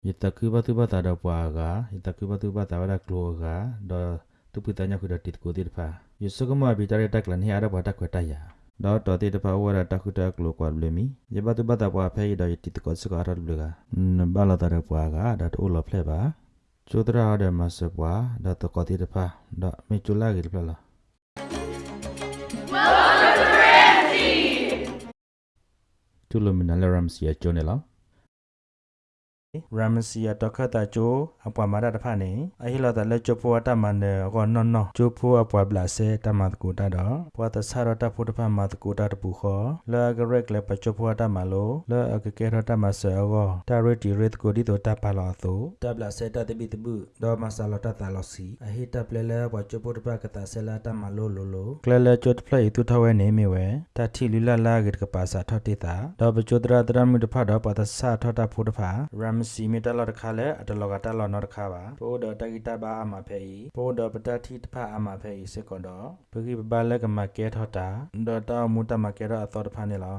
Yitakuba tiba tada puaga, yitakubatubata wada kluaga, da tupitanya kuda titkutirpa. Yusukuma bitare taklan hi ya. hmm, ada pada kwetaya. Do to titpa wada takuta kluakwa blemi, yibatubata puape da yitikotsuka arat bluga. Nembala tada puaga, da ulo pleba. Cudra ada masa pua, da tokotirpa, da micula gilpala. Welcome to Ramsey siya Jonela. ရမစီယာတခတာချိုအပွားမာရတဖာနေအဟိလာတလက်ချိုဖွာတမန်နေကောနော်နော်ချိုဖွာပွားဘလာစေတမတ်ကူတာတော့ပွားတဆာရတဖုတဖာမတ်ကူတာတပူခောလာဂရက်လေပချိုဖွာတမလိုလာအကကေရတမဆောကောတာရတီရစ်ကိုဒီတော့တပါလာသူတဘလာစေတတပိတပုဒေါ်မဆာလတတလောစီအဟိတပလေလေပွားချိုဖွတဖာကတာဆလာတမလိုလိုလိုကလလေချိုတဖလေသူထဝဲနေမီဝဲတတိလူလာလာဂစ်ကပါစာထတိတာဒေါ်ပချိုတရတရမှုတဖာတော့ပတ်တဆာထထဖုတဖာရမစီမီတလောတခါလဲအတလောကတလောနောတခါပါပိုးတော်တကိတဘာအမဖဲဤပိုးတော်ပတတိတဖအမဖဲဤစေကောတော့ပကိပပလက်ကမကဲထောတာဒေါ်တာမူတမကဲရအတော်တဖာနေလော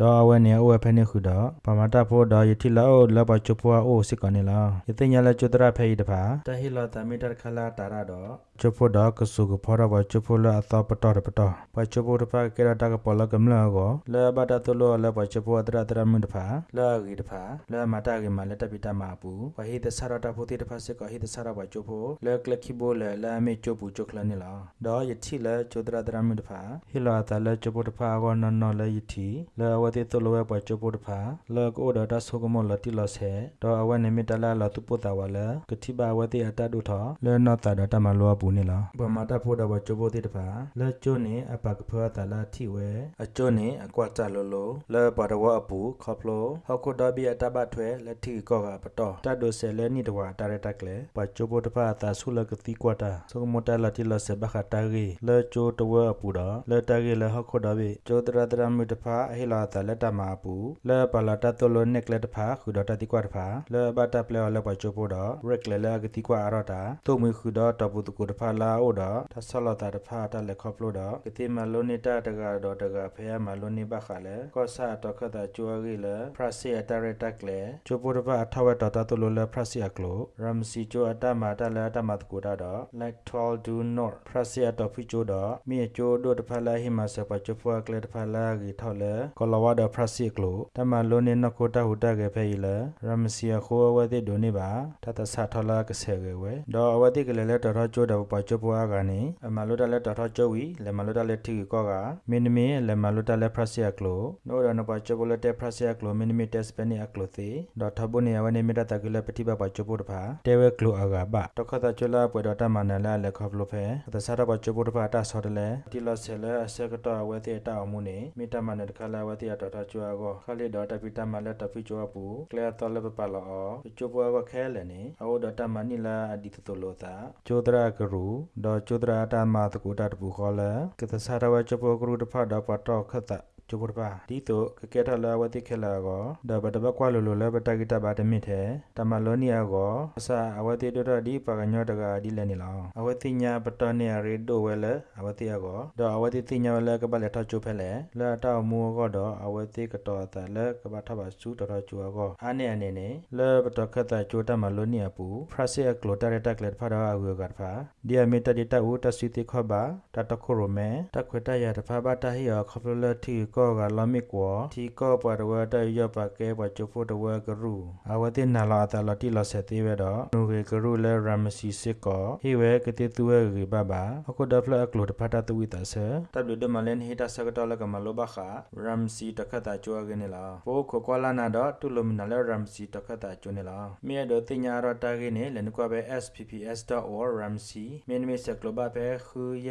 ဒေါ်အဝဲနေအဝဲဖဲနေခုတော့ပမတာဖို့ဒေါ်ယတိလောလဘချပွားအိုစစ်ကနေလောယသိညာလဲကျွတရဖဲဤတဖာတဟီလောတမီတခလာတာရတော့ ချဖို့တော့ကဆုကဖောရဘချဖို့လအတော်ပတော်ပတော်ပချဖို့တဖာကဲရတာကပေါ်လကမလာကိုလဲဘတာတလို့လဲပချဖို့တရတရမွန်တဖာလဲဂီတဖာလဲမတာကမလက်တပိတမာပူဝဟိတဆရတာဖို့တိတဖာစကဟိတဆရဘချဖို့လဲကလခိဘိုလဲလဲမေချပူချခလနေလားတော့ယတိလဲချတရတရမွန်တဖာဟီလာတလဲချဖို့တဖာကောနော်နော်လဲယတိလဲဝတိတလို့ဝပချဖို့တဖာလဲကိုဒတာဆုကမလတိလဆေတော့အဝနေမီတလာလတုပတာဝလဲကတိဘာဝတိအတတုထလဲနော်တာဒတမလောပူနေလားဘမတာဖို့တော့ချဖို့တိတဖာလဲကျိုနေအပကဖောတလာထိဝဲအကျိုနေအကွာတလလိုလဲပါတော့အပူခေါပလိုဟောက်ကိုဒဘီအတဘထွဲလက်ထိကောကပတော်တတ်ဒိုဆဲလဲနိတဝါတာရတက်လေပချဖို့တဖာတာဆုလကတိကွာတာဆုမတလာတိလဆေဘခတာရီလဲကျိုတဝအပူတော့လဲတာရီလဲဟောက်ကိုဒဘီကျိုတရတရမြတဖာအဟိလာတာလက်တမပူလဲပလာတတလိုနက်လက်တဖာခုဒတတိကွာတဖာလဲဘတာပလဲလဲပချိုပိုတော့ရက်လဲလဲကတိကွာအရတာတုံမခုတော့တပုတကုတဖာလာအိုတော့သဆလတာတဖာတလက်ခေါပလို့တော့ကတိမလုံးနေတာတကတော့တကဖဲမလုံးနေဘခလဲကောဆာတော့ခတာကျွာကြီးလဲဖရစီအတရတက်လဲချိုပိုတဖာထဝက်တော့တလိုလဲဖရစီအကလိုရမ်စီချိုအတမတလဲအတမတကူတာတော့ like 12 do not ဖရစီအတော့ဖိချိုတော့မြေချိုတို့တဖာလာဟိမဆပချိုဖွာကလဲတဖာလာကြီးထောက်လဲကောလဝါတော့ဖရစီကလိုတမလုံးနေနခိုတာဟူတာကေဖဲဤလဲရမစီယခိုအဝတိဒိုနေပါတတဆာထလာကဆေကေဝဲဒေါ်အဝတိကလေးလဲတော်တော်ကျိုးတော့ပချပွားကနေအမလို့တလဲတော်တော်ကျိုးဝီလဲမလို့တလဲထီကောကမင်းမင်းလဲမလို့တလဲဖရစီယကလိုနိုရနပချပလတဲ့ဖရစီယကလိုမင်းမင်းတက်စပနေအကလိုသေးဒေါ်ထဘုန်ရဝနေမတတကလေးပတိပပချပုတဖာတဲဝဲကလိုအကပါတခတာချလာပွေတော်တမနလာလဲခေါပလိုဖဲတဆာရပချပုတဖာတဆော်တလဲတီလဆဲလဲအစကတော့ဝဲတဲ့တောက်မှုနေမိတမနတခလာဝဲတဲ့တော်တော်ကျွာကောခလေးတော်တပိတမလဲတပိကျွာပူကလဲတော်လဲပပလောချိုပွားကခဲလဲနေအောဒတမနီလာအဒီတတလို့တာကျိုဒရာကရူဒေါ်ကျိုဒရာတာမတကူတာတပူခေါ်လဲကသဆာရဝချိုပွားကရူတဖတ်တော့ပတော့ခတ် တာကျုပ်ပါဒီတော့ကကဲထလာဝတိခဲလာကောဒါဘတဘကွာလိုလိုလဲဘတကိတဘာတမိတဲ့တမလောနီယာကောအစာအဝတိတို့ဒီပကညောတကဒီလဲနေလောအဝတိညာပတနေရီဒိုဝဲလဲအဝတိယာကောတော့အဝတိတိညာလဲကပလဲထချုဖဲလဲလဲတောက်မူကောတော့အဝတိကတော်တလဲကပထဘစုတော်တော်ကျူကောအာနေအနေနဲ့လဲဘတခတ်တာကျိုတမလောနီယာပူဖရဆီယကလိုတရတက်လက်ဖာတော့အဝေကတ်ဖာဒီအမီတဒီတဝတစီတိခဘာတတခိုရိုမဲတခွတရတဖာဘတာဟီယခဖလတီကောကလမိကွာတီကောပရဝတရပကဲပချဖို့တဝကရူအဝတိနာလာတလတိလဆက်သေးဝတော့နုကေကရူလဲရမစီစစ်ကောဟိဝဲကတိသူဝဲရီဘဘာအခုဒဖလအကလိုတဖတာတဝိတဆာတဘလဒမလန်ဟိတဆကတော်လကမလောဘခရမ်စီတခတာကျွာကနေလာပိုခကွာလာနာတော့တူလမနလဲရမ်စီတခတာကျွနေလာမြေတော့တင်ညာတော့တာကိနေလနကွာပဲ spps.org ramsi မင်းမီဆက်ကလဘပဲခူရ